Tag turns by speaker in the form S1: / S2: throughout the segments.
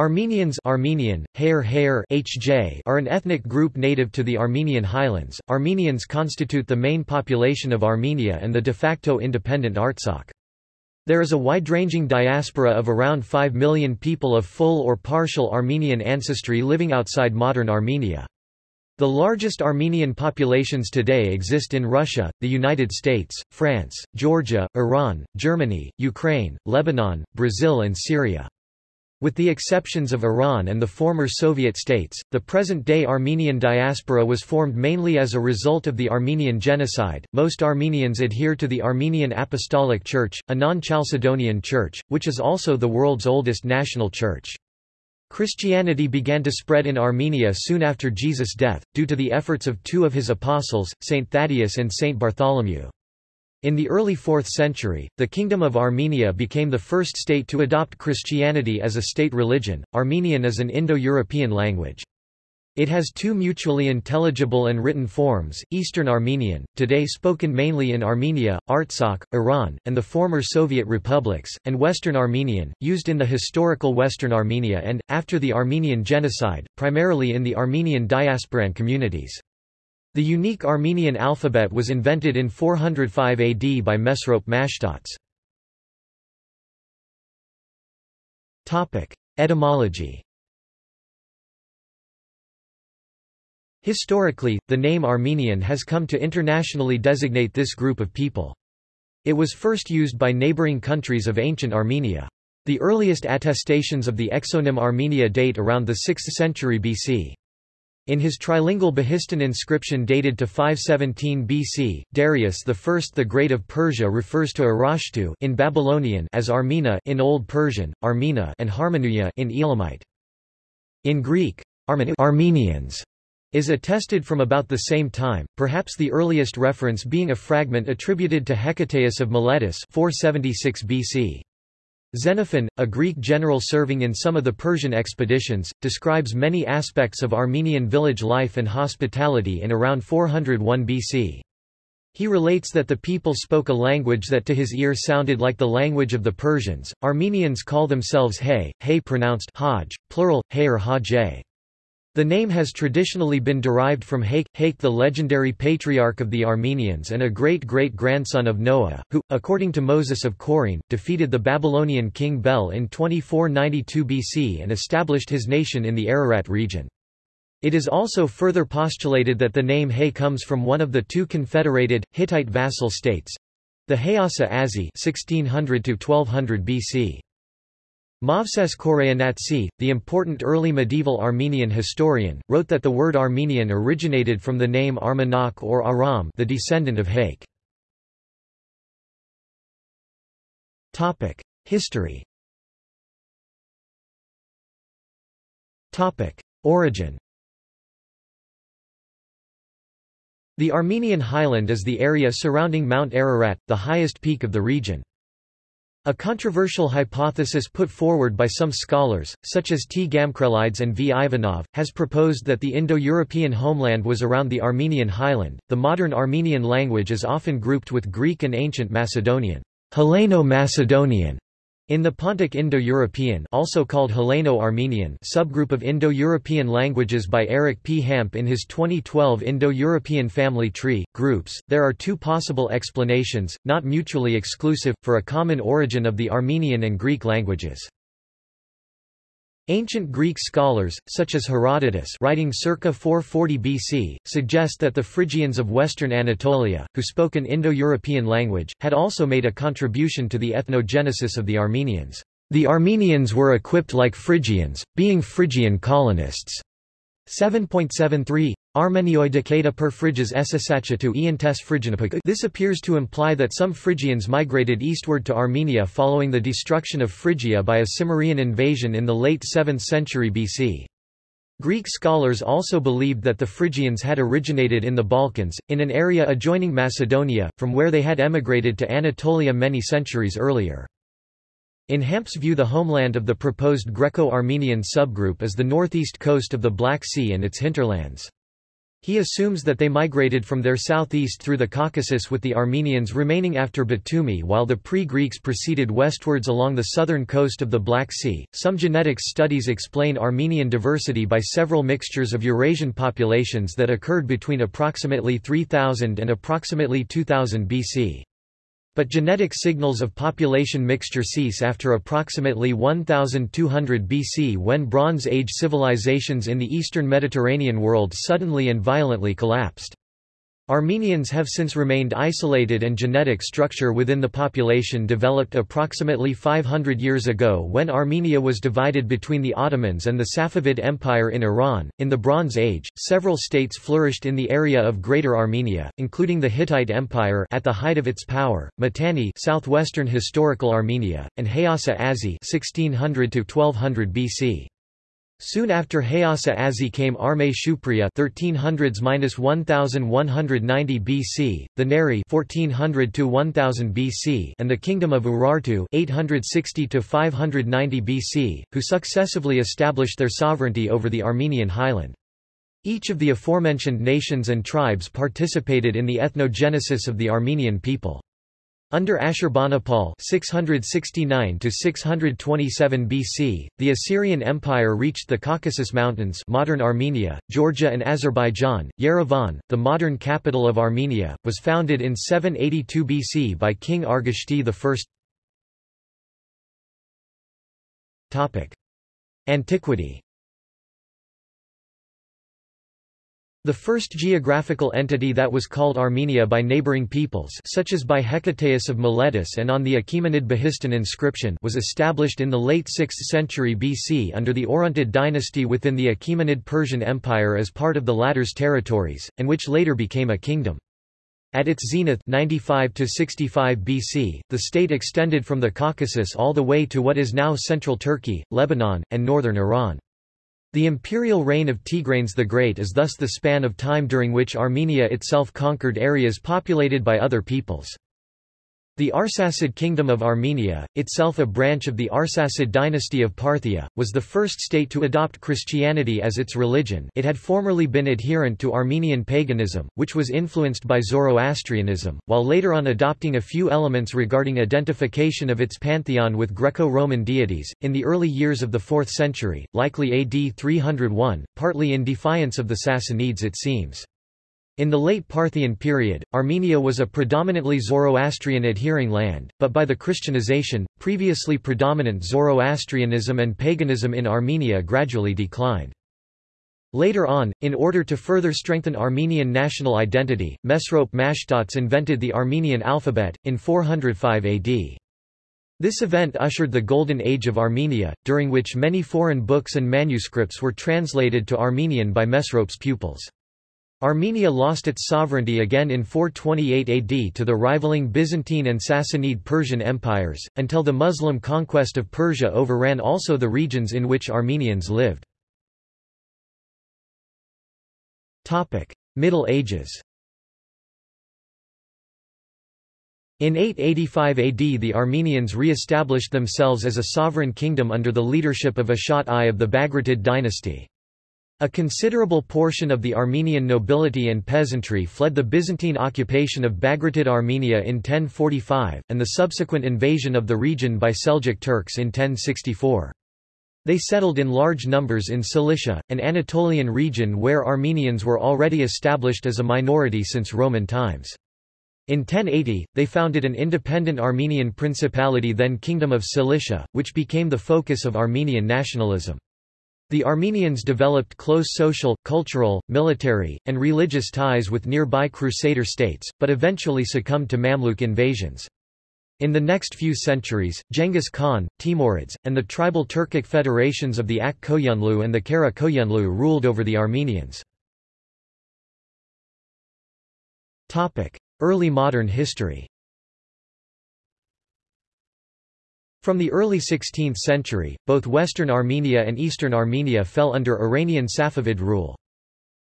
S1: Armenians Armenian, Hair Hair HJ are an ethnic group native to the Armenian highlands. Armenians constitute the main population of Armenia and the de facto independent Artsakh. There is a wide-ranging diaspora of around 5 million people of full or partial Armenian ancestry living outside modern Armenia. The largest Armenian populations today exist in Russia, the United States, France, Georgia, Iran, Germany, Ukraine, Lebanon, Brazil and Syria. With the exceptions of Iran and the former Soviet states, the present-day Armenian diaspora was formed mainly as a result of the Armenian genocide. Most Armenians adhere to the Armenian Apostolic Church, a non-Chalcedonian church, which is also the world's oldest national church. Christianity began to spread in Armenia soon after Jesus' death, due to the efforts of two of his apostles, Saint Thaddeus and Saint Bartholomew. In the early 4th century, the Kingdom of Armenia became the first state to adopt Christianity as a state religion. Armenian is an Indo-European language. It has two mutually intelligible and written forms, Eastern Armenian, today spoken mainly in Armenia, Artsakh, Iran, and the former Soviet republics, and Western Armenian, used in the historical Western Armenia and, after the Armenian genocide, primarily in the Armenian diasporan communities. The unique Armenian alphabet was invented in 405 AD by Mesrop Mashtots. Etymology Historically, the name Armenian has come to internationally designate this group of people. It was first used by neighboring countries of ancient Armenia. The earliest attestations of the exonym Armenia date around the 6th century BC. In his trilingual Behistun inscription dated to 517 BC, Darius I the Great of Persia refers to Arashtu in Babylonian as Armena in Old Persian, Armena and Harmonuia in Elamite. In Greek, Armenians is attested from about the same time, perhaps the earliest reference being a fragment attributed to Hecataeus of Miletus 476 BC. Xenophon, a Greek general serving in some of the Persian expeditions, describes many aspects of Armenian village life and hospitality in around 401 BC. He relates that the people spoke a language that to his ear sounded like the language of the Persians. Armenians call themselves Hay, Hay pronounced Hajj, plural, Hay or. The name has traditionally been derived from Haik, Haik the legendary patriarch of the Armenians and a great-great-grandson of Noah, who, according to Moses of Chorene, defeated the Babylonian king Bel in 2492 BC and established his nation in the Ararat region. It is also further postulated that the name Hay comes from one of the two confederated, Hittite vassal states—the Hayasa-Azzi 1600 BC. Movses Khorenatsi, the important early medieval Armenian historian, wrote that the word Armenian originated from the name Armanak or Aram the descendant of Haik. History Origin The Armenian highland is the area surrounding Mount Ararat, the highest peak of the region. A controversial hypothesis put forward by some scholars, such as T. Gamkrelidze and V. Ivanov, has proposed that the Indo-European homeland was around the Armenian highland. The modern Armenian language is often grouped with Greek and ancient Macedonian, Helleno-Macedonian, in the Pontic Indo-European also called Helleno-Armenian subgroup of Indo-European languages by Eric P. Hamp in his 2012 Indo-European Family Tree, groups, there are two possible explanations, not mutually exclusive, for a common origin of the Armenian and Greek languages. Ancient Greek scholars, such as Herodotus writing circa 440 BC, suggest that the Phrygians of western Anatolia, who spoke an Indo-European language, had also made a contribution to the ethnogenesis of the Armenians. The Armenians were equipped like Phrygians, being Phrygian colonists. 7.73 Armenioidicata per Phryges to Iantes Phrygianapaka This appears to imply that some Phrygians migrated eastward to Armenia following the destruction of Phrygia by a Cimmerian invasion in the late 7th century BC. Greek scholars also believed that the Phrygians had originated in the Balkans, in an area adjoining Macedonia, from where they had emigrated to Anatolia many centuries earlier. In Hamp's view the homeland of the proposed Greco-Armenian subgroup is the northeast coast of the Black Sea and its hinterlands. He assumes that they migrated from their southeast through the Caucasus with the Armenians remaining after Batumi while the pre-Greeks proceeded westwards along the southern coast of the Black Sea. Some genetics studies explain Armenian diversity by several mixtures of Eurasian populations that occurred between approximately 3000 and approximately 2000 BC. But genetic signals of population mixture cease after approximately 1200 BC when Bronze Age civilizations in the eastern Mediterranean world suddenly and violently collapsed. Armenians have since remained isolated and genetic structure within the population developed approximately 500 years ago when Armenia was divided between the Ottomans and the Safavid Empire in Iran. In the Bronze Age, several states flourished in the area of Greater Armenia, including the Hittite Empire at the height of its power, Mitanni southwestern historical Armenia, and Hayasa-Azzi 1600 to 1200 BC. Soon after Hayasa-Azzi came Arme Shupriya 1300s-1190 BC, the Nairi 1400 to 1000 BC, and the Kingdom of Urartu 860 to 590 BC, who successively established their sovereignty over the Armenian highland. Each of the aforementioned nations and tribes participated in the ethnogenesis of the Armenian people. Under Ashurbanipal 669 BC, the Assyrian Empire reached the Caucasus Mountains modern Armenia, Georgia and Azerbaijan. Yerevan, the modern capital of Armenia, was founded in 782 BC by King Argishti I. Antiquity The first geographical entity that was called Armenia by neighboring peoples such as by Hecataeus of Miletus and on the Achaemenid Behistun inscription was established in the late 6th century BC under the Orontid dynasty within the Achaemenid Persian Empire as part of the latter's territories, and which later became a kingdom. At its zenith 95 to 65 BC, the state extended from the Caucasus all the way to what is now central Turkey, Lebanon, and northern Iran. The imperial reign of Tigranes the Great is thus the span of time during which Armenia itself conquered areas populated by other peoples. The Arsacid Kingdom of Armenia, itself a branch of the Arsacid dynasty of Parthia, was the first state to adopt Christianity as its religion it had formerly been adherent to Armenian paganism, which was influenced by Zoroastrianism, while later on adopting a few elements regarding identification of its pantheon with Greco-Roman deities. In the early years of the 4th century, likely AD 301, partly in defiance of the Sassanids it seems. In the late Parthian period, Armenia was a predominantly Zoroastrian adhering land, but by the Christianization, previously predominant Zoroastrianism and paganism in Armenia gradually declined. Later on, in order to further strengthen Armenian national identity, Mesrop Mashtots invented the Armenian alphabet, in 405 AD. This event ushered the Golden Age of Armenia, during which many foreign books and manuscripts were translated to Armenian by Mesrop's pupils. Armenia lost its sovereignty again in 428 AD to the rivaling Byzantine and Sassanid Persian empires, until the Muslim conquest of Persia overran also the regions in which Armenians lived. Middle Ages In 885 AD the Armenians re-established themselves as a sovereign kingdom under the leadership of Ashot I of the Bagratid dynasty. A considerable portion of the Armenian nobility and peasantry fled the Byzantine occupation of Bagratid Armenia in 1045, and the subsequent invasion of the region by Seljuk Turks in 1064. They settled in large numbers in Cilicia, an Anatolian region where Armenians were already established as a minority since Roman times. In 1080, they founded an independent Armenian principality then Kingdom of Cilicia, which became the focus of Armenian nationalism. The Armenians developed close social, cultural, military, and religious ties with nearby Crusader states, but eventually succumbed to Mamluk invasions. In the next few centuries, Genghis Khan, Timurids, and the tribal Turkic federations of the Ak Koyunlu and the Kara Koyunlu ruled over the Armenians. Early modern history From the early 16th century, both Western Armenia and Eastern Armenia fell under Iranian Safavid rule.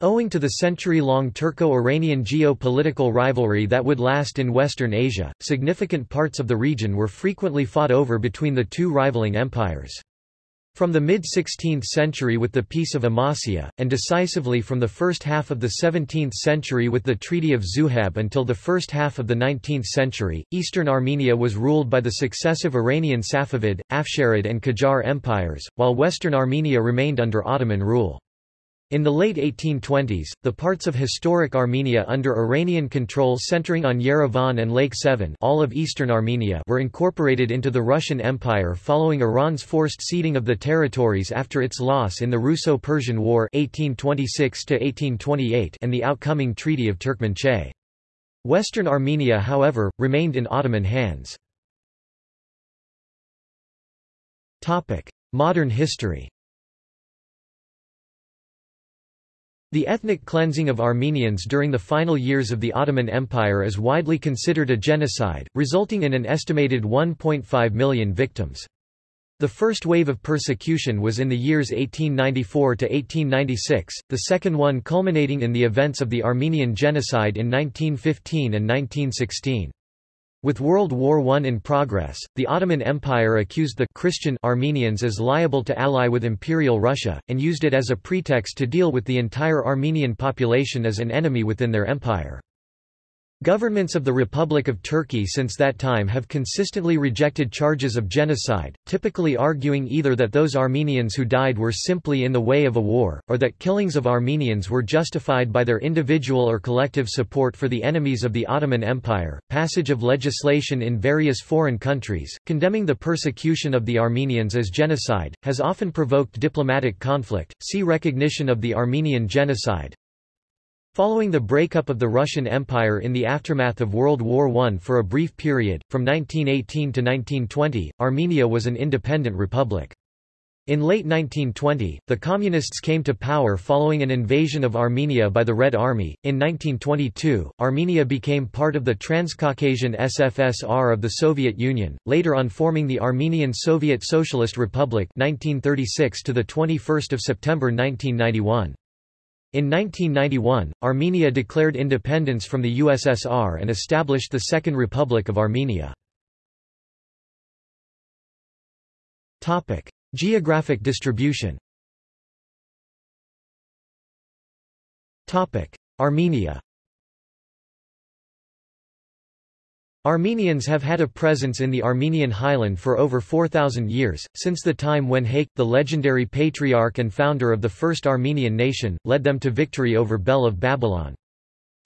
S1: Owing to the century-long Turco-Iranian geo-political rivalry that would last in Western Asia, significant parts of the region were frequently fought over between the two rivaling empires. From the mid-16th century with the Peace of Amasya, and decisively from the first half of the 17th century with the Treaty of Zuhab until the first half of the 19th century, eastern Armenia was ruled by the successive Iranian Safavid, Afsharid and Qajar empires, while western Armenia remained under Ottoman rule. In the late 1820s, the parts of historic Armenia under Iranian control centering on Yerevan and Lake Sevan all of eastern Armenia were incorporated into the Russian Empire following Iran's forced ceding of the territories after its loss in the Russo-Persian War 1826 and the outcoming Treaty of Turkmenchay. Western Armenia however, remained in Ottoman hands. Modern history The ethnic cleansing of Armenians during the final years of the Ottoman Empire is widely considered a genocide, resulting in an estimated 1.5 million victims. The first wave of persecution was in the years 1894 to 1896, the second one culminating in the events of the Armenian Genocide in 1915 and 1916. With World War I in progress, the Ottoman Empire accused the Christian Armenians as liable to ally with Imperial Russia, and used it as a pretext to deal with the entire Armenian population as an enemy within their empire. Governments of the Republic of Turkey since that time have consistently rejected charges of genocide, typically arguing either that those Armenians who died were simply in the way of a war, or that killings of Armenians were justified by their individual or collective support for the enemies of the Ottoman Empire. Passage of legislation in various foreign countries, condemning the persecution of the Armenians as genocide, has often provoked diplomatic conflict. See Recognition of the Armenian Genocide, Following the breakup of the Russian Empire in the aftermath of World War I for a brief period, from 1918 to 1920, Armenia was an independent republic. In late 1920, the Communists came to power following an invasion of Armenia by the Red Army. In 1922, Armenia became part of the Transcaucasian SFSR of the Soviet Union, later on forming the Armenian Soviet Socialist Republic 1936 to the 21st of September 1991. In 1991, Armenia declared independence from the USSR and established the Second Republic of Armenia. Geographic distribution Armenia Armenians have had a presence in the Armenian highland for over 4,000 years, since the time when Haik, the legendary patriarch and founder of the first Armenian nation, led them to victory over Bel of Babylon.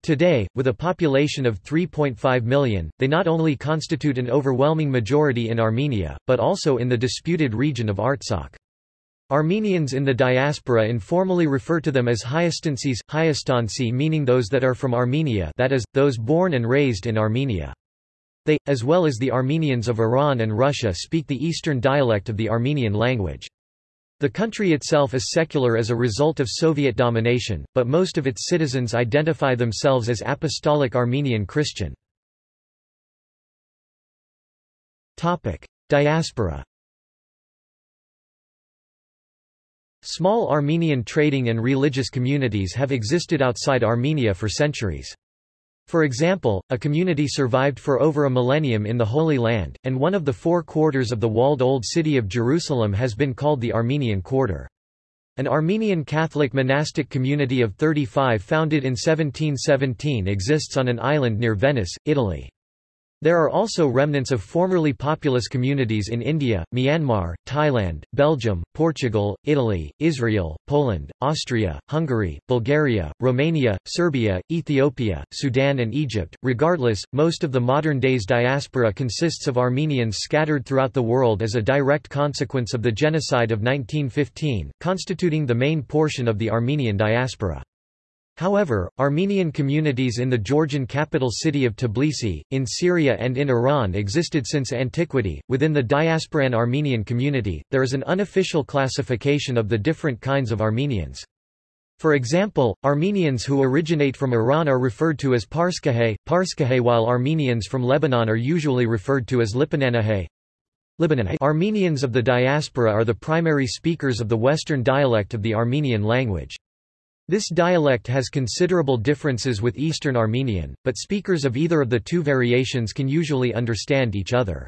S1: Today, with a population of 3.5 million, they not only constitute an overwhelming majority in Armenia, but also in the disputed region of Artsakh. Armenians in the diaspora informally refer to them as Hyastansis, Hyastansi meaning those that are from Armenia that is, those born and raised in Armenia. They, as well as the Armenians of Iran and Russia speak the Eastern dialect of the Armenian language. The country itself is secular as a result of Soviet domination, but most of its citizens identify themselves as Apostolic Armenian Christian. Diaspora Small Armenian trading and religious communities have existed outside Armenia for centuries. For example, a community survived for over a millennium in the Holy Land, and one of the four quarters of the walled Old City of Jerusalem has been called the Armenian Quarter. An Armenian Catholic monastic community of 35 founded in 1717 exists on an island near Venice, Italy. There are also remnants of formerly populous communities in India, Myanmar, Thailand, Belgium, Portugal, Italy, Israel, Poland, Austria, Hungary, Bulgaria, Romania, Serbia, Ethiopia, Sudan, and Egypt. Regardless, most of the modern day's diaspora consists of Armenians scattered throughout the world as a direct consequence of the genocide of 1915, constituting the main portion of the Armenian diaspora. However, Armenian communities in the Georgian capital city of Tbilisi, in Syria and in Iran existed since antiquity. Within the diasporan Armenian community, there is an unofficial classification of the different kinds of Armenians. For example, Armenians who originate from Iran are referred to as Parskahay, Parskahay while Armenians from Lebanon are usually referred to as Lipananahay. Armenians of the diaspora are the primary speakers of the Western dialect of the Armenian language. This dialect has considerable differences with Eastern Armenian, but speakers of either of the two variations can usually understand each other.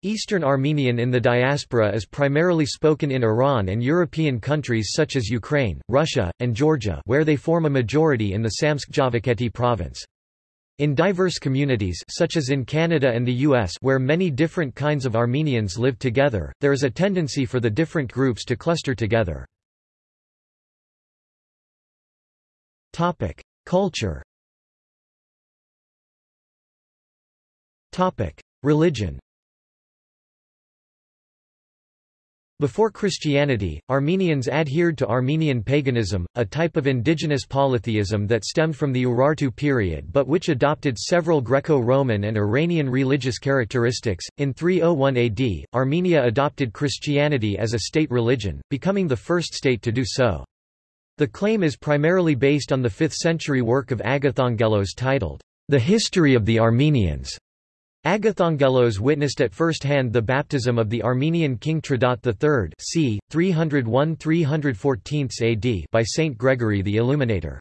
S1: Eastern Armenian in the diaspora is primarily spoken in Iran and European countries such as Ukraine, Russia, and Georgia where they form a majority in the Samtskhe-Javakheti province. In diverse communities such as in Canada and the US where many different kinds of Armenians live together, there is a tendency for the different groups to cluster together. Culture Topic: Religion Before Christianity, Armenians adhered to Armenian paganism, a type of indigenous polytheism that stemmed from the Urartu period but which adopted several Greco-Roman and Iranian religious characteristics. In 301 AD, Armenia adopted Christianity as a state religion, becoming the first state to do so. The claim is primarily based on the 5th century work of Agathangelos titled, The History of the Armenians. Agathangelos witnessed at first hand the baptism of the Armenian king Trdat III c. 301–314 AD by Saint Gregory the Illuminator.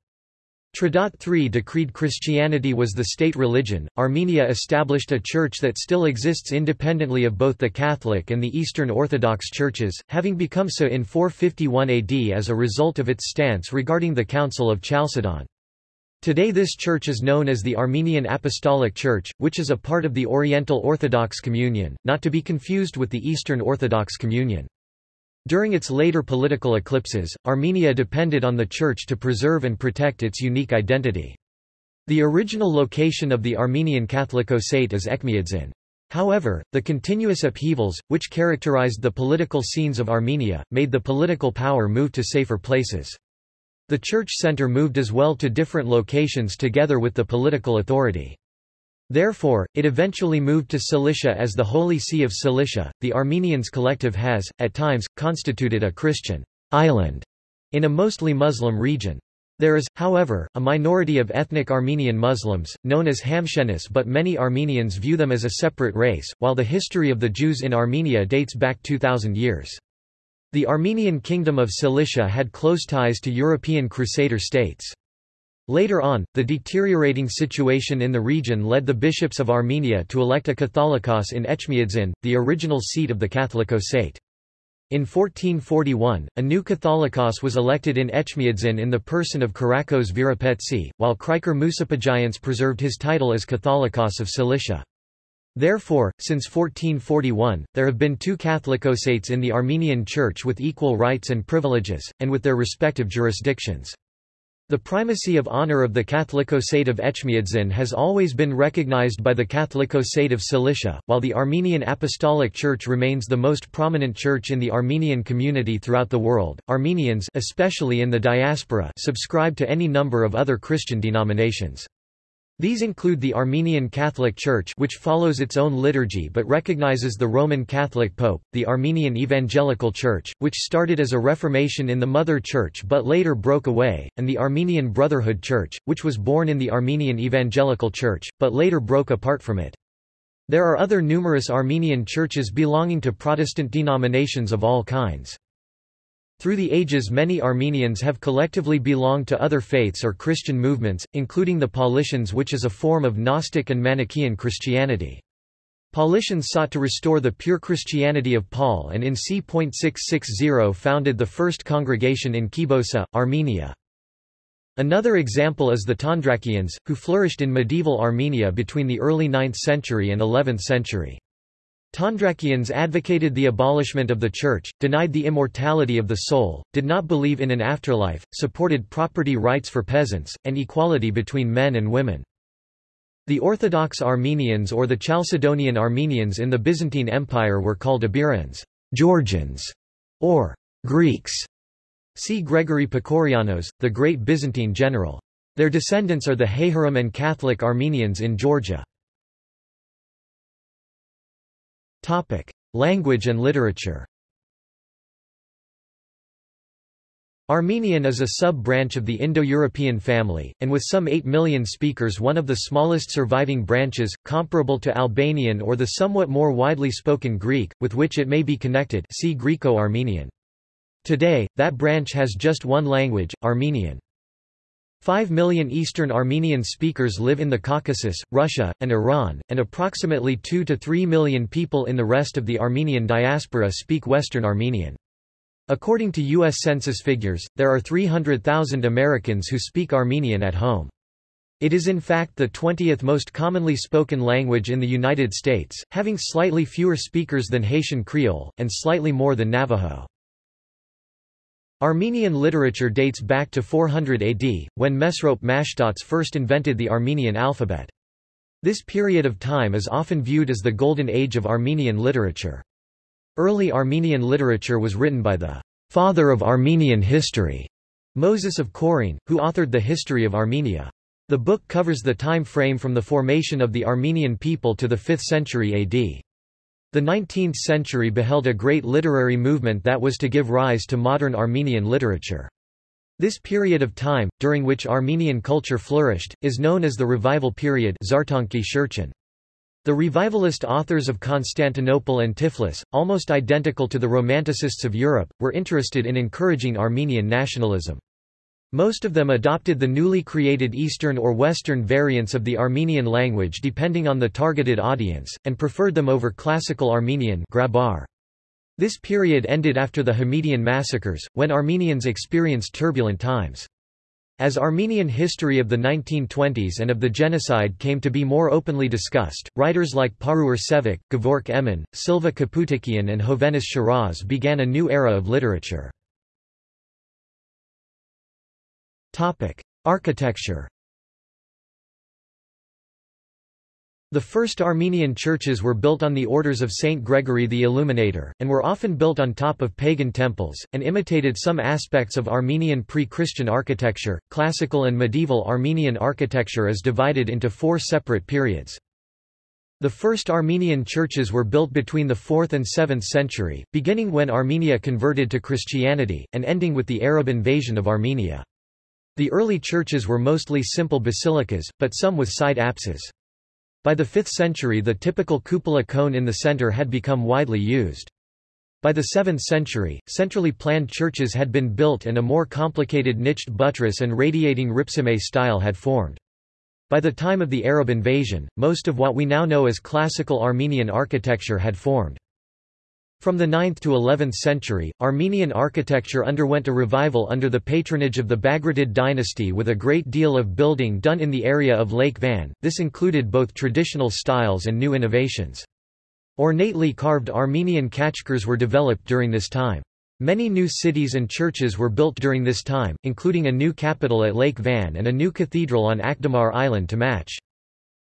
S1: Trdat III decreed Christianity was the state religion. Armenia established a church that still exists independently of both the Catholic and the Eastern Orthodox churches, having become so in 451 AD as a result of its stance regarding the Council of Chalcedon. Today this church is known as the Armenian Apostolic Church, which is a part of the Oriental Orthodox Communion, not to be confused with the Eastern Orthodox Communion. During its later political eclipses, Armenia depended on the Church to preserve and protect its unique identity. The original location of the Armenian Catholicosate is Etchmiadzin. However, the continuous upheavals, which characterized the political scenes of Armenia, made the political power move to safer places. The church center moved as well to different locations together with the political authority. Therefore, it eventually moved to Cilicia as the Holy See of Cilicia. The Armenians collective has, at times, constituted a Christian island in a mostly Muslim region. There is, however, a minority of ethnic Armenian Muslims, known as Hamshenis but many Armenians view them as a separate race, while the history of the Jews in Armenia dates back 2,000 years. The Armenian Kingdom of Cilicia had close ties to European Crusader states. Later on, the deteriorating situation in the region led the bishops of Armenia to elect a Catholicos in Etchmiadzin, the original seat of the Catholicosate. In 1441, a new Catholicos was elected in Etchmiadzin in the person of Kirakos Virapetsi, while Krikor Musapagians preserved his title as Catholicos of Cilicia. Therefore, since 1441, there have been two Catholicosates in the Armenian Church with equal rights and privileges, and with their respective jurisdictions. The primacy of honor of the Catholicosate of Etchmiadzin has always been recognized by the Catholicosate of Cilicia, while the Armenian Apostolic Church remains the most prominent church in the Armenian community throughout the world. Armenians, especially in the diaspora, subscribe to any number of other Christian denominations. These include the Armenian Catholic Church which follows its own liturgy but recognizes the Roman Catholic Pope, the Armenian Evangelical Church, which started as a Reformation in the Mother Church but later broke away, and the Armenian Brotherhood Church, which was born in the Armenian Evangelical Church, but later broke apart from it. There are other numerous Armenian churches belonging to Protestant denominations of all kinds. Through the ages many Armenians have collectively belonged to other faiths or Christian movements, including the Paulicians which is a form of Gnostic and Manichaean Christianity. Paulicians sought to restore the pure Christianity of Paul and in c.660 founded the first congregation in Kibossa, Armenia. Another example is the Tondrakians, who flourished in medieval Armenia between the early 9th century and 11th century. Tondrakians advocated the abolishment of the Church, denied the immortality of the soul, did not believe in an afterlife, supported property rights for peasants, and equality between men and women. The Orthodox Armenians or the Chalcedonian Armenians in the Byzantine Empire were called Iberians Georgians, or Greeks. See Gregory Pakourianos, the great Byzantine general. Their descendants are the Hayhurum and Catholic Armenians in Georgia. Topic: Language and literature. Armenian is a sub-branch of the Indo-European family, and with some 8 million speakers one of the smallest surviving branches, comparable to Albanian or the somewhat more widely spoken Greek, with which it may be connected see Greco-Armenian. Today, that branch has just one language, Armenian. Five million Eastern Armenian speakers live in the Caucasus, Russia, and Iran, and approximately 2 to 3 million people in the rest of the Armenian diaspora speak Western Armenian. According to U.S. Census figures, there are 300,000 Americans who speak Armenian at home. It is in fact the 20th most commonly spoken language in the United States, having slightly fewer speakers than Haitian Creole, and slightly more than Navajo. Armenian literature dates back to 400 AD, when Mesrop Mashtots first invented the Armenian alphabet. This period of time is often viewed as the golden age of Armenian literature. Early Armenian literature was written by the father of Armenian history, Moses of Chorene, who authored the History of Armenia. The book covers the time frame from the formation of the Armenian people to the 5th century AD. The 19th century beheld a great literary movement that was to give rise to modern Armenian literature. This period of time, during which Armenian culture flourished, is known as the Revival period The revivalist authors of Constantinople and Tiflis, almost identical to the Romanticists of Europe, were interested in encouraging Armenian nationalism. Most of them adopted the newly created Eastern or Western variants of the Armenian language depending on the targeted audience, and preferred them over Classical Armenian Grabar. This period ended after the Hamidian massacres, when Armenians experienced turbulent times. As Armenian history of the 1920s and of the genocide came to be more openly discussed, writers like Paruyr Sevak, Gevork Emin, Silva Kaputikian and Hovhannes Shiraz began a new era of literature. Topic: Architecture. The first Armenian churches were built on the orders of Saint Gregory the Illuminator, and were often built on top of pagan temples, and imitated some aspects of Armenian pre-Christian architecture. Classical and medieval Armenian architecture is divided into four separate periods. The first Armenian churches were built between the 4th and 7th century, beginning when Armenia converted to Christianity, and ending with the Arab invasion of Armenia. The early churches were mostly simple basilicas, but some with side apses. By the 5th century the typical cupola cone in the center had become widely used. By the 7th century, centrally planned churches had been built and a more complicated niched buttress and radiating ripsime style had formed. By the time of the Arab invasion, most of what we now know as classical Armenian architecture had formed. From the 9th to 11th century, Armenian architecture underwent a revival under the patronage of the Bagratid dynasty with a great deal of building done in the area of Lake Van, this included both traditional styles and new innovations. Ornately carved Armenian khachkars were developed during this time. Many new cities and churches were built during this time, including a new capital at Lake Van and a new cathedral on Akdamar Island to match.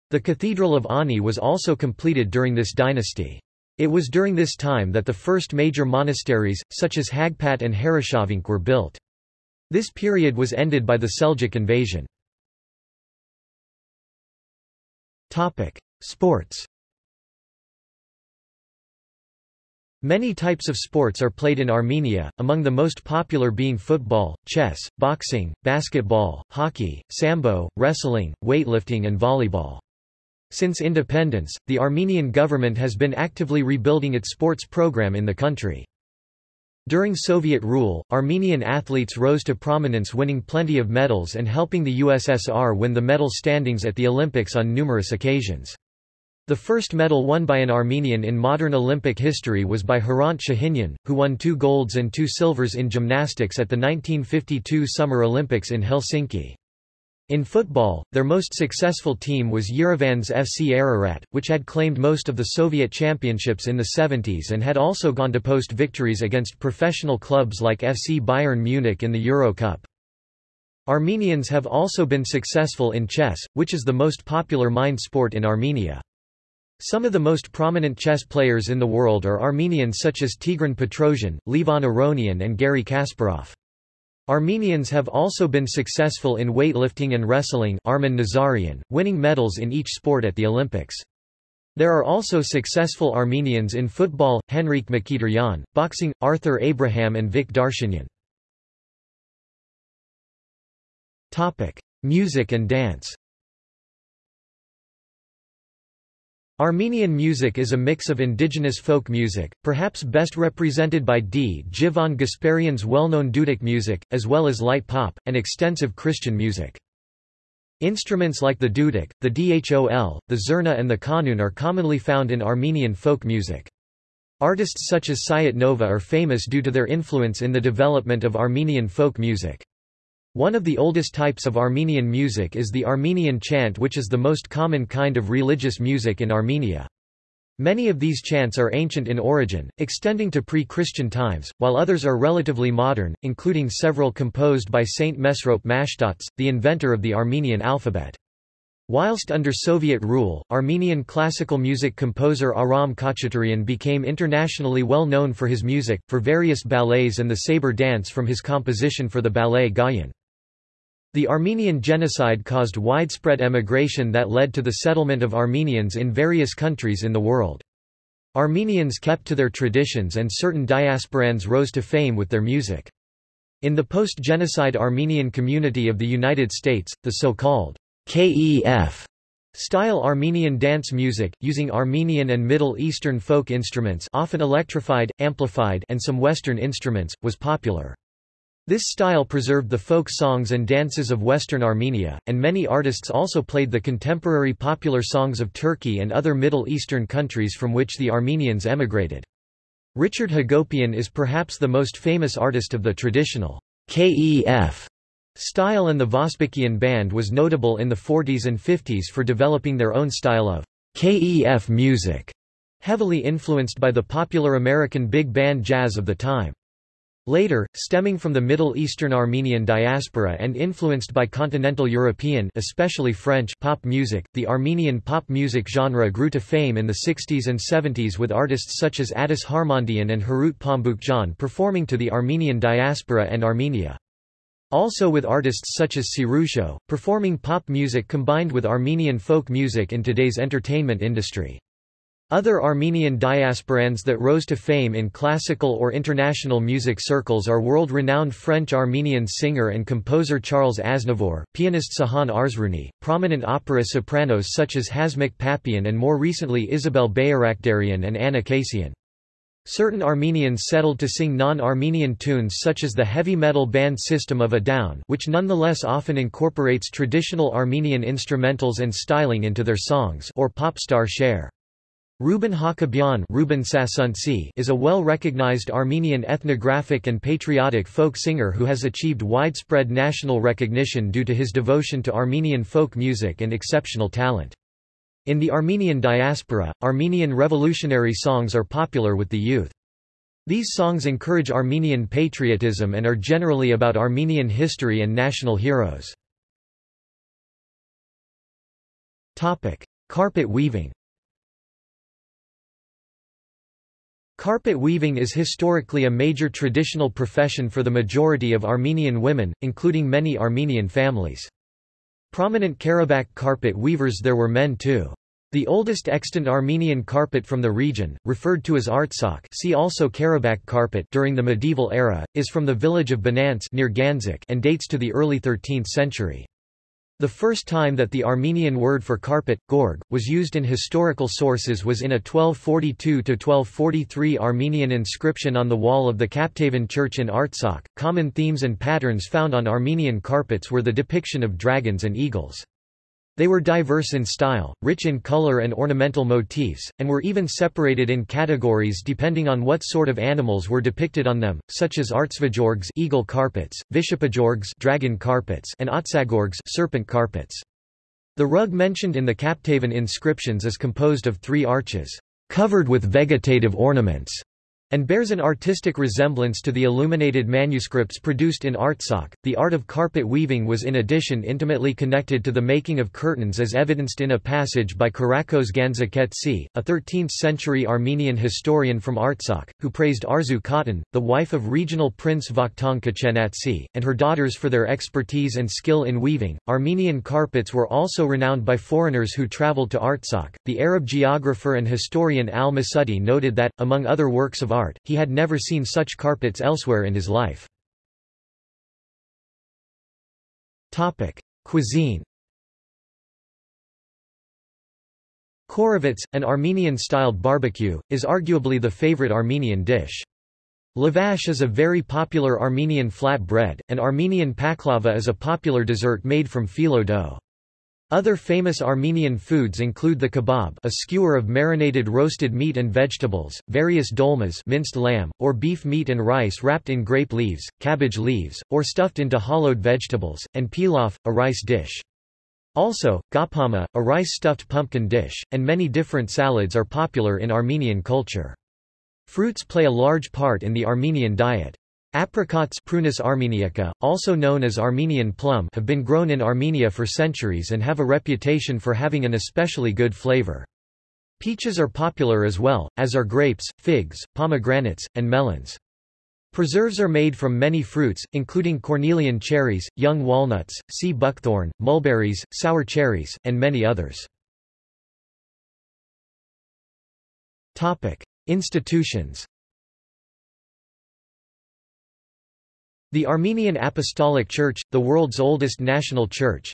S1: The Cathedral of Ani was also completed during this dynasty. It was during this time that the first major monasteries, such as Haghpat and Haritchavank were built. This period was ended by the Seljuk invasion. Sports Many types of sports are played in Armenia, among the most popular being football, chess, boxing, basketball, hockey, sambo, wrestling, weightlifting and volleyball. Since independence, the Armenian government has been actively rebuilding its sports program in the country. During Soviet rule, Armenian athletes rose to prominence winning plenty of medals and helping the USSR win the medal standings at the Olympics on numerous occasions. The first medal won by an Armenian in modern Olympic history was by Hrant Shahinyan, who won two golds and two silvers in gymnastics at the 1952 Summer Olympics in Helsinki. In football, their most successful team was Yerevan's FC Ararat, which had claimed most of the Soviet championships in the 70s and had also gone to post victories against professional clubs like FC Bayern Munich in the Euro Cup. Armenians have also been successful in chess, which is the most popular mind sport in Armenia. Some of the most prominent chess players in the world are Armenians such as Tigran Petrosian, Levon Aronian and Garry Kasparov. Armenians have also been successful in weightlifting and wrestling Armen Nazarian, winning medals in each sport at the Olympics. There are also successful Armenians in football, Henrik Mkhitaryan, boxing, Arthur Abraham and Vic Darchinyan. Music and dance Armenian music is a mix of indigenous folk music, perhaps best represented by Djivan Gasparian's well-known Duduk music, as well as light pop, and extensive Christian music. Instruments like the duduk, the dhol, the zurna and the kanun are commonly found in Armenian folk music. Artists such as Sayat Nova are famous due to their influence in the development of Armenian folk music. One of the oldest types of Armenian music is the Armenian chant which is the most common kind of religious music in Armenia. Many of these chants are ancient in origin, extending to pre-Christian times, while others are relatively modern, including several composed by Saint Mesrop Mashtots, the inventor of the Armenian alphabet. Whilst under Soviet rule, Armenian classical music composer Aram Khachaturian became internationally well known for his music, for various ballets and the saber dance from his composition for the ballet Gayane. The Armenian genocide caused widespread emigration that led to the settlement of Armenians in various countries in the world. Armenians kept to their traditions and certain diasporans rose to fame with their music. In the post-genocide Armenian community of the United States, the so-called KEF style Armenian dance music, using Armenian and Middle Eastern folk instruments often electrified, amplified and some Western instruments, was popular. This style preserved the folk songs and dances of Western Armenia, and many artists also played the contemporary popular songs of Turkey and other Middle Eastern countries from which the Armenians emigrated. Richard Hagopian is perhaps the most famous artist of the traditional KEF style and the Vosbikian band was notable in the 40s and 50s for developing their own style of KEF music, heavily influenced by the popular American big band jazz of the time. Later, stemming from the Middle Eastern Armenian diaspora and influenced by continental European especially French pop music, the Armenian pop music genre grew to fame in the 60s and 70s with artists such as Adiss Harmandian and Harout Pamboukjian performing to the Armenian diaspora and Armenia. Also with artists such as Sirusho, performing pop music combined with Armenian folk music in today's entertainment industry. Other Armenian diasporans that rose to fame in classical or international music circles are world-renowned French-Armenian singer and composer Charles Aznavour, pianist Sahan Arzrouni, prominent opera sopranos such as Hasmik Papian and more recently Isabel Bayrakdarian and Anna Kasyan. Certain Armenians settled to sing non-Armenian tunes such as the heavy metal band System of a Down which nonetheless often incorporates traditional Armenian instrumentals and styling into their songs or pop star Cher. Ruben Hakobyan Ruben is a well-recognized Armenian ethnographic and patriotic folk singer who has achieved widespread national recognition due to his devotion to Armenian folk music and exceptional talent. In the Armenian diaspora, Armenian revolutionary songs are popular with the youth. These songs encourage Armenian patriotism and are generally about Armenian history and national heroes. Carpet weaving Carpet weaving is historically a major traditional profession for the majority of Armenian women, including many Armenian families. Prominent Karabakh carpet weavers there were men too. The oldest extant Armenian carpet from the region, referred to as Artsakh see also Karabakh carpet during the medieval era, is from the village of Banants near Ganzak and dates to the early 13th century. The first time that the Armenian word for carpet, gorg, was used in historical sources was in a 1242–1243 Armenian inscription on the wall of the Kaptavank church in Artsakh. Common themes and patterns found on Armenian carpets were the depiction of dragons and eagles. They were diverse in style, rich in color and ornamental motifs, and were even separated in categories depending on what sort of animals were depicted on them, such as artsvagorgs eagle carpets, vishapagorgs dragon carpets and otsagorgs serpent carpets. The rug mentioned in the Kaptavank inscriptions is composed of three arches, covered with vegetative ornaments, and bears an artistic resemblance to the illuminated manuscripts produced in Artsakh. The art of carpet weaving was in addition intimately connected to the making of curtains as evidenced in a passage by Kirakos Gandzaketsi, a 13th-century Armenian historian from Artsakh, who praised Arzu Khatan, the wife of regional prince Vakhtang Khachenatsi, and her daughters for their expertise and skill in weaving. Armenian carpets were also renowned by foreigners who traveled to Artsakh. The Arab geographer and historian al-Masudi noted that, among other works of art, art, he had never seen such carpets elsewhere in his life. Cuisine Khorovats, an Armenian-styled barbecue, is arguably the favorite Armenian dish. Lavash is a very popular Armenian flat bread, and Armenian paklava is a popular dessert made from phyllo dough. Other famous Armenian foods include the kebab a skewer of marinated roasted meat and vegetables, various dolmas minced lamb, or beef meat and rice wrapped in grape leaves, cabbage leaves, or stuffed into hollowed vegetables, and pilaf, a rice dish. Also, ghapama, a rice-stuffed pumpkin dish, and many different salads are popular in Armenian culture. Fruits play a large part in the Armenian diet. Apricots Prunus armeniaca, also known as Armenian plum have been grown in Armenia for centuries and have a reputation for having an especially good flavor. Peaches are popular as well, as are grapes, figs, pomegranates, and melons. Preserves are made from many fruits, including cornelian cherries, young walnuts, sea buckthorn, mulberries, sour cherries, and many others. Institutions The Armenian Apostolic Church, the world's oldest national church.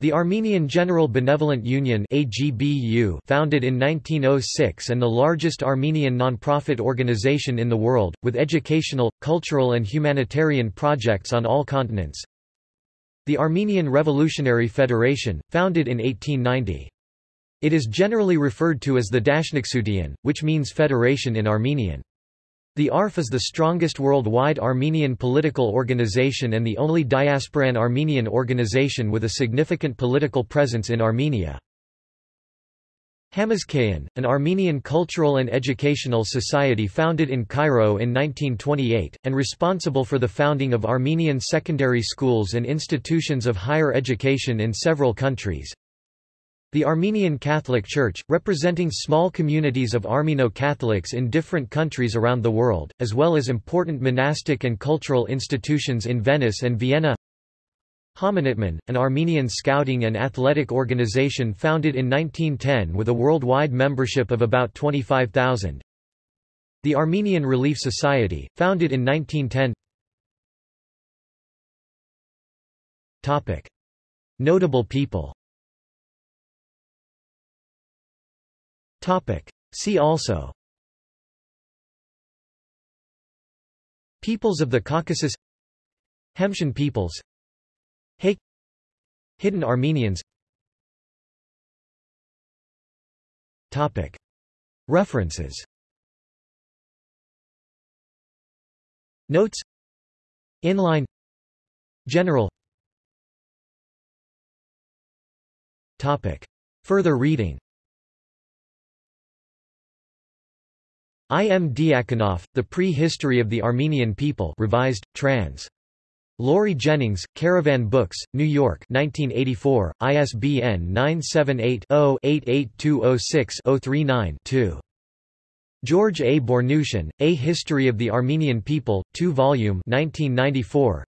S1: The Armenian General Benevolent Union founded in 1906 and the largest Armenian non-profit organization in the world, with educational, cultural and humanitarian projects on all continents. The Armenian Revolutionary Federation, founded in 1890. It is generally referred to as the Dashnaktsutyun, which means federation in Armenian. The ARF is the strongest worldwide Armenian political organization and the only diasporan Armenian organization with a significant political presence in Armenia. Hamazkayin, an Armenian cultural and educational society founded in Cairo in 1928, and responsible for the founding of Armenian secondary schools and institutions of higher education in several countries. The Armenian Catholic Church, representing small communities of Armeno-Catholics in different countries around the world, as well as important monastic and cultural institutions in Venice and Vienna. Homenetmen, an Armenian scouting and athletic organization founded in 1910 with a worldwide membership of about 25,000 The Armenian Relief Society, founded in 1910 Topic. Notable people Topic. See also. Peoples of the Caucasus. Hamshen peoples. Hay Hidden Armenians. Topic. References. Notes. Inline. General. Topic. Further reading I. M. Diakonoff, The Pre-History of the Armenian People revised, trans. Laurie Jennings, Caravan Books, New York 1984, ISBN 978-0-88206-039-2. George A. Bournoutian, A History of the Armenian People, 2 volume 1994.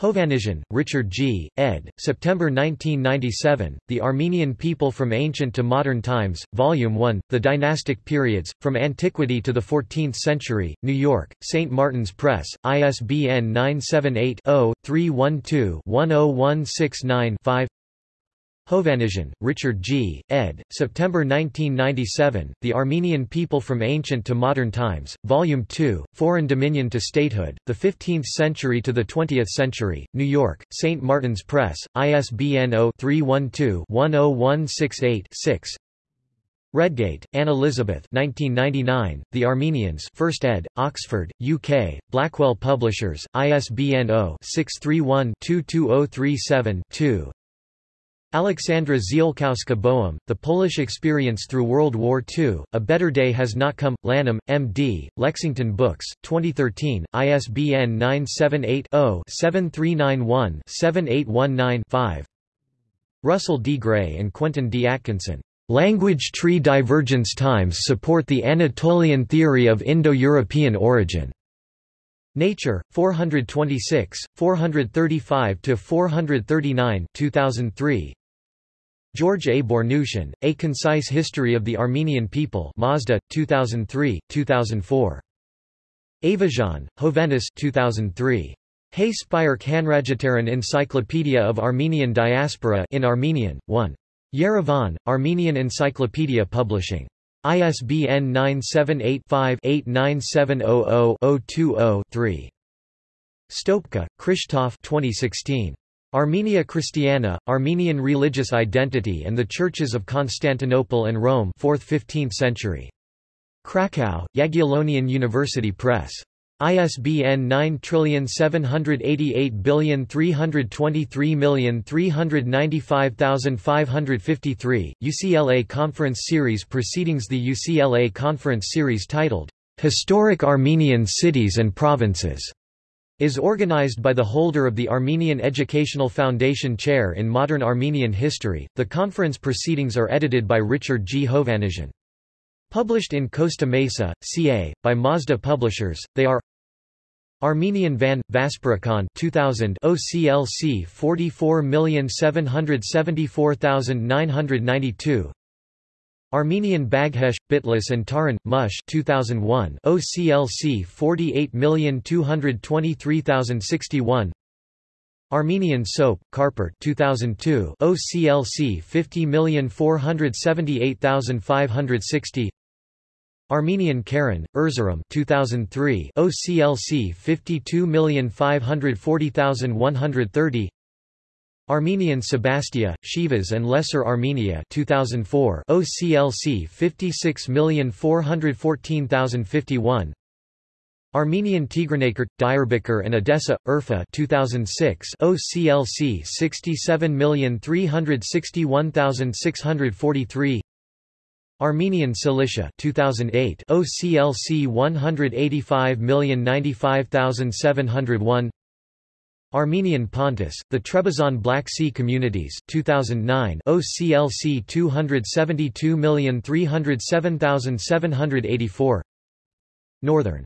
S1: Hovannisian, Richard G., ed., September 1997, The Armenian People from Ancient to Modern Times, Volume 1, The Dynastic Periods, From Antiquity to the Fourteenth Century, New York, St. Martin's Press, ISBN 978 0 312 10169 5 Hovannisian, Richard G., ed., September 1997, The Armenian People from Ancient to Modern Times, Volume 2, Foreign Dominion to Statehood, The Fifteenth Century to the Twentieth Century, New York, St. Martin's Press, ISBN 0-312-10168-6 Redgate, Anne Elizabeth 1999, The Armenians 1st ed., Oxford, UK, Blackwell Publishers, ISBN 0-631-22037-2 Alexandra Ziolkowska-Boehm, The Polish Experience Through World War II, A Better Day Has Not Come, Lanham, M.D., Lexington Books, 2013, ISBN 978-0-7391-7819-5 Russell D. Gray and Quentin D. Atkinson. Language tree divergence times support the Anatolian theory of Indo-European origin. Nature, 426, 435–439 2003. George A. Bournoutian, A Concise History of the Armenian People Mazda, 2003, 2004. Ayvazyan, Hovhannes 2003. Hey Spire Khanrajataran Encyclopedia of Armenian Diaspora in Armenian, 1. Yerevan, Armenian Encyclopedia Publishing. ISBN 978-5-89700-020-3. Stopka, Krzysztof 2016. Armenia Christiana, Armenian religious identity and the churches of Constantinople and Rome 4th–15th century. Krakow, Jagiellonian University Press. ISBN 9788323395553, UCLA Conference Series Proceedings The UCLA Conference Series titled, "'Historic Armenian Cities and Provinces' is organized by the holder of the Armenian Educational Foundation Chair in Modern Armenian History. The conference proceedings are edited by Richard G. Hovannisian. Published in Costa Mesa, CA, by Mazda Publishers, they are Armenian Van, Vaspurakan 2000 OCLC 44774992 Armenian Baghesh, Bitlis and Taron, Mush 2001 OCLC 48223061 Armenian Soap, Kharpert 2002 OCLC 50478560 Armenian Karin, Erzurum 2003 OCLC 52540130 Armenian Sebastia, Shivas and Lesser Armenia 2004 OCLC 56414051 Armenian Tigranakert, Diyarbakir and Edessa, Urfa 2006 OCLC 67361643 Armenian Cilicia 2008 OCLC 185095701 Armenian Pontus, the Trebizond Black Sea Communities 2009 OCLC 272307784 Northern